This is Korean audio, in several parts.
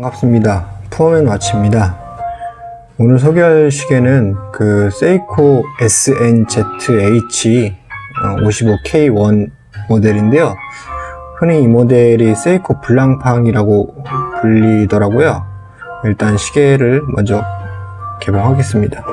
반갑습니다. 푸어맨 와치입니다. 오늘 소개할 시계는 그 세이코 SNZH 55K1 모델인데요. 흔히 이 모델이 세이코 블랑팡이라고 불리더라고요. 일단 시계를 먼저 개봉하겠습니다.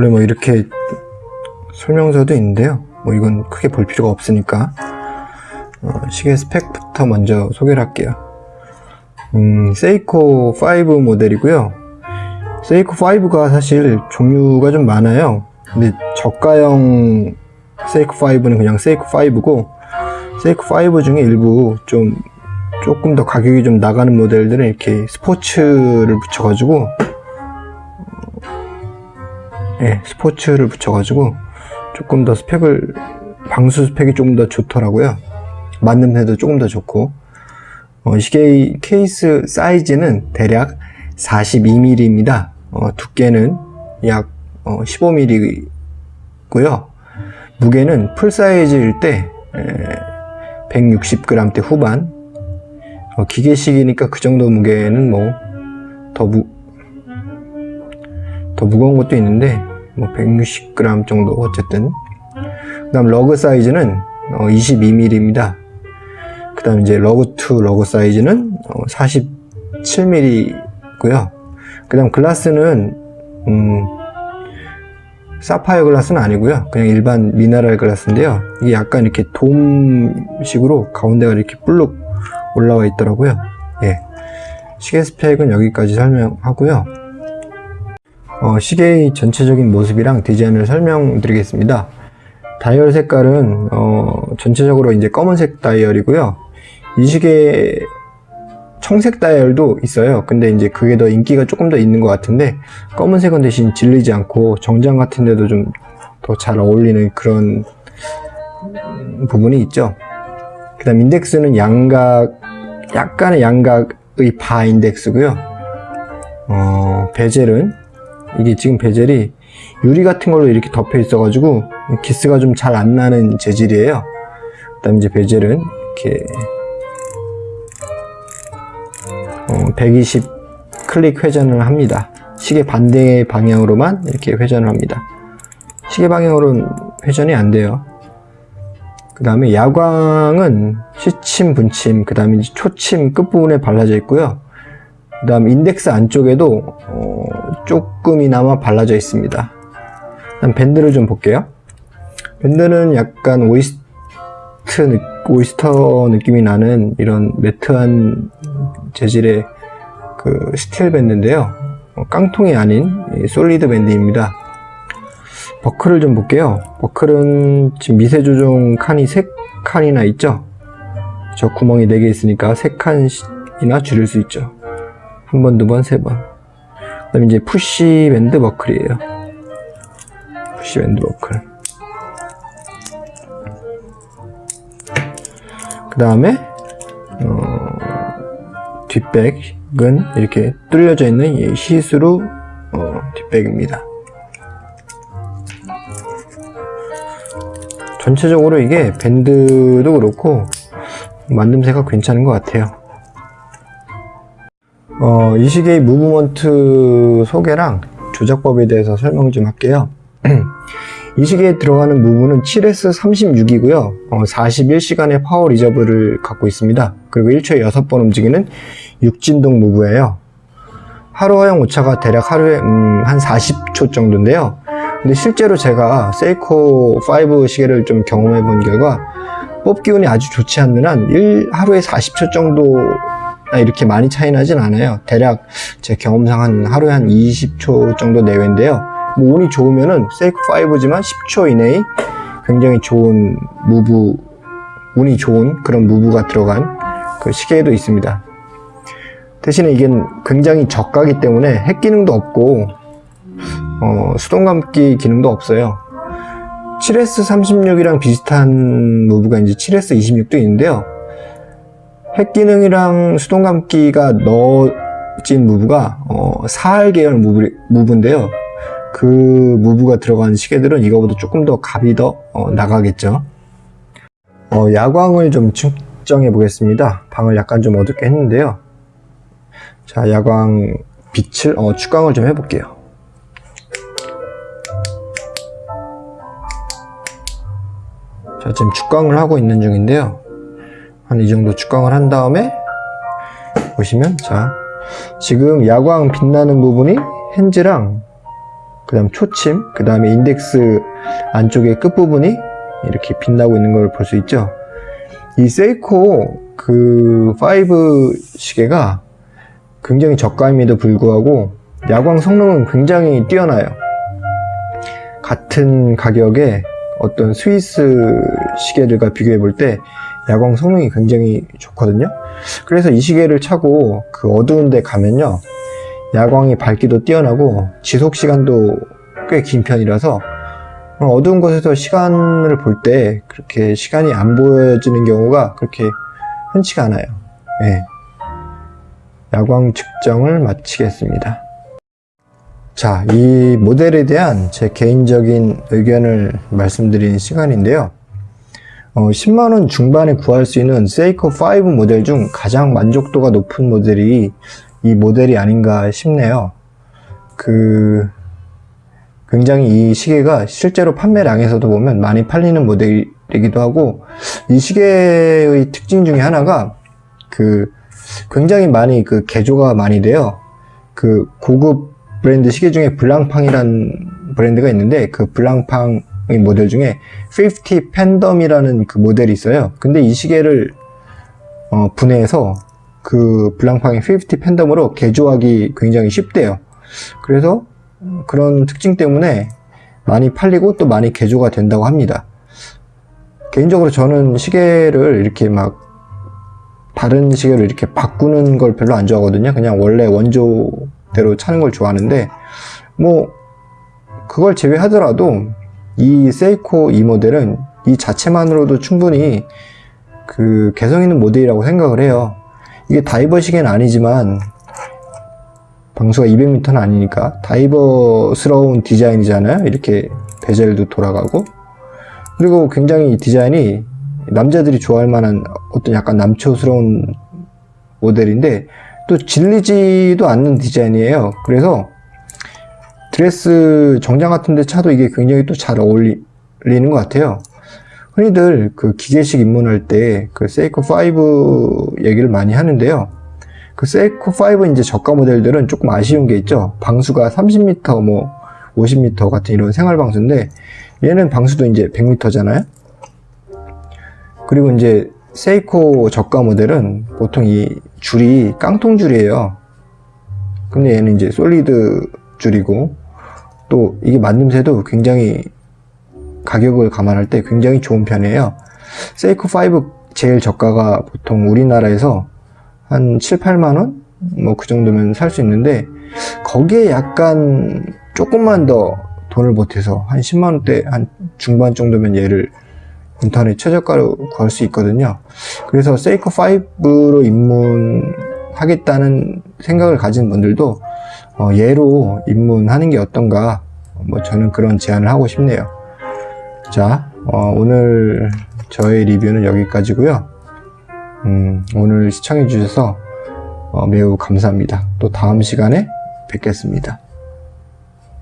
원래 뭐 이렇게 설명서도 있는데요. 뭐 이건 크게 볼 필요가 없으니까 어, 시계 스펙부터 먼저 소개를 할게요. 음, 세이코 5 모델이고요. 세이코 5가 사실 종류가 좀 많아요. 근데 저가형 세이코 5는 그냥 세이코 5고 세이코 5 중에 일부 좀 조금 더 가격이 좀 나가는 모델들은 이렇게 스포츠를 붙여가지고 예, 스포츠를 붙여가지고 조금 더 스펙을 방수 스펙이 조금 더 좋더라고요. 만듦새도 조금 더 좋고 어, 이 시계 케이스 사이즈는 대략 42mm입니다. 어, 두께는 약 어, 15mm고요. 무게는 full 사이즈일 때 160g대 후반 어, 기계식이니까 그 정도 무게는 뭐더 무, 더 무거운 것도 있는데 뭐 160g 정도 어쨌든. 그 다음 lug 사이즈는 어, 22mm입니다 그 다음 이제 lug to lug 사이즈는 어, 47mm고요. 그 다음 글라스는 음, 사파이어 글라스는 아니고요. 그냥 일반 미네랄 글라스인데요. 이게 약간 이렇게 돔식으로 가운데가 이렇게 불룩 올라와 있더라고요. 예. 시계 스펙은 여기까지 설명하고요 어, 시계의 전체적인 모습이랑 디자인을 설명드리겠습니다. 다이얼 색깔은 어, 전체적으로 이제 검은색 다이얼이고요. 이 시계 청색 다이얼도 있어요. 근데 이제 그게 더 인기가 조금 더 있는 것 같은데 검은색은 대신 질리지 않고 정장 같은 데도 좀 더 잘 어울리는 그런 부분이 있죠. 그 다음 인덱스는 양각 약간의 양각의 바 인덱스고요. 어, 베젤은 이게 지금 베젤이 유리 같은 걸로 이렇게 덮여 있어 가지고 기스가 좀 잘 안 나는 재질이에요. 그 다음 이제 베젤은 이렇게 어, 120 클릭 회전을 합니다. 시계 반대 방향으로만 이렇게 회전을 합니다. 시계 방향으로는 회전이 안 돼요. 그 다음에 야광은 시침, 분침, 그 다음에 초침 끝부분에 발라져 있고요 그 다음 인덱스 안쪽에도 어, 조금이나마 발라져 있습니다. 다음 밴드를 좀 볼게요. 밴드는 약간 oyst oyster 느낌이 나는 이런 matte한 재질의 그 스틸 밴드인데요. 어, 깡통이 아닌 solid 밴드입니다. 버클을 좀 볼게요. 버클은 지금 미세 조정 칸이 3칸이나 있죠? 저 구멍이 4개 있으니까 3칸이나 줄일 수 있죠 한 번, 두 번, 세 번. 그 다음에 이제 push 밴드 버클이에요. push 밴드 버클. 그 다음에, 어, 뒷백은 이렇게 뚫려져 있는 시스루 어, 뒷백입니다. 전체적으로 이게 밴드도 그렇고 만듦새가 괜찮은 것 같아요. 어, 이 시계의 movement 소개랑 조작법에 대해서 설명 좀 할게요. 이 시계에 들어가는 move는 7S36이고요. 어, 41시간의 power reserve를 갖고 있습니다. 그리고 1초에 6번 움직이는 6진동 무브예요. 하루 허용 오차가 대략 하루에 음, 한 40초 정도인데요. 근데 실제로 제가 세이코 5 시계를 좀 경험해 본 결과 뽑기 운이 아주 좋지 않는 한 1, 하루에 40초 정도 아, 이렇게 많이 차이 나진 않아요. 대략 제 경험상 한 하루에 한 20초 정도 내외인데요. 뭐 운이 좋으면은 세이크 5지만 10초 이내에 굉장히 좋은 무브 운이 좋은 그런 무브가 들어간 그 시계도 있습니다. 대신에 이게 굉장히 저가기 때문에 핵 기능도 없고 어, 수동 감기 기능도 없어요. 7S36이랑 비슷한 무브가 이제 7S26도 있는데요 핵 기능이랑 수동 감기가 넣, 고급진 무브가 어, 4할 계열 무브, 무브 인데요. 그 무브가 들어간 시계들은 이거보다 조금 더 값이 더 어, 나가겠죠. 어, 야광을 좀 측정해 보겠습니다. 방을 약간 좀 어둡게 했는데요. 자, 야광 빛을 어, 축광을 좀 해볼게요. 자, 지금 축광을 하고 있는 중인데요. 한 이 정도 축광을 한 다음에 보시면 자, 지금 야광 빛나는 부분이 핸즈랑 그 다음 초침, 그 다음에 인덱스 안쪽의 끝부분이 이렇게 빛나고 있는 걸 볼 수 있죠. 이 세이코 그 5 시계가 굉장히 저가임에도 불구하고 야광 성능은 굉장히 뛰어나요. 같은 가격에 어떤 스위스 시계들과 비교해 볼 때 야광 성능이 굉장히 좋거든요. 그래서 이 시계를 차고 그 어두운 데 가면요. 야광이 밝기도 뛰어나고 지속 시간도 꽤 긴 편이라서 어두운 곳에서 시간을 볼 때 그렇게 시간이 안 보여지는 경우가 그렇게 흔치가 않아요. 네. 야광 측정을 마치겠습니다. 자, 이 모델에 대한 제 개인적인 의견을 말씀드리는 시간인데요. 어, 10만원 중반에 구할 수 있는 세이코 5 모델 중 가장 만족도가 높은 모델이 이 모델이 아닌가 싶네요. 그, 굉장히 이 시계가 실제로 판매량에서도 보면 많이 팔리는 모델이기도 하고, 이 시계의 특징 중에 하나가 그, 굉장히 많이 그 개조가 많이 돼요. 그 고급 브랜드 시계 중에 블랑팡이라는 브랜드가 있는데 그 블랑팡 모델 중에 50 팬덤이라는 그 모델이 있어요. 근데 이 시계를 어, 분해해서 그 블랑팡의 50 팬덤으로 개조하기 굉장히 쉽대요. 그래서 그런 특징 때문에 많이 팔리고 또 많이 개조가 된다고 합니다. 개인적으로 저는 시계를 이렇게 막 다른 시계를 이렇게 바꾸는 걸 별로 안 좋아하거든요. 그냥 원래 원조대로 차는 걸 좋아하는데 뭐 그걸 제외하더라도 이 세이코 이 모델은 이 자체만으로도 충분히 그 개성 있는 모델이라고 생각을 해요. 이게 다이버 시계는 아니지만 방수가 200m는 아니니까 다이버스러운 디자인이잖아요. 이렇게 bezel도 돌아가고 그리고 굉장히 디자인이 남자들이 좋아할 만한 어떤 약간 남초스러운 모델인데 또 질리지도 않는 디자인이에요. 그래서 드레스 정장 같은 데 차도 이게 굉장히 또 잘 어울리는 것 같아요. 흔히들 그 기계식 입문할 때 그 세이코 5 얘기를 많이 하는데요. 그 세이코 5 이제 저가 모델들은 조금 아쉬운 게 있죠. 방수가 30m 뭐 50m 같은 이런 생활 방수인데 얘는 방수도 이제 100m잖아요. 그리고 이제 세이코 저가 모델은 보통 이 줄이 깡통 줄이에요. 근데 얘는 이제 솔리드 줄이고 또 이게 만듦새도 굉장히 가격을 감안할 때 굉장히 좋은 편이에요. 세이코 5 제일 저가가 보통 우리나라에서 한 7, 8만원? 뭐 그 정도면 살 수 있는데 거기에 약간 조금만 더 돈을 보태서 한 10만원대 한 중반 정도면 얘를 인터넷 최저가로 구할 수 있거든요. 그래서 세이코 5로 입문하겠다는 생각을 가진 분들도 어, 얘로 입문하는 게 어떤가 뭐 저는 그런 제안을 하고 싶네요. 자 어, 오늘 저의 리뷰는 여기까지고요. 음, 오늘 시청해 주셔서 어, 매우 감사합니다. 또 다음 시간에 뵙겠습니다.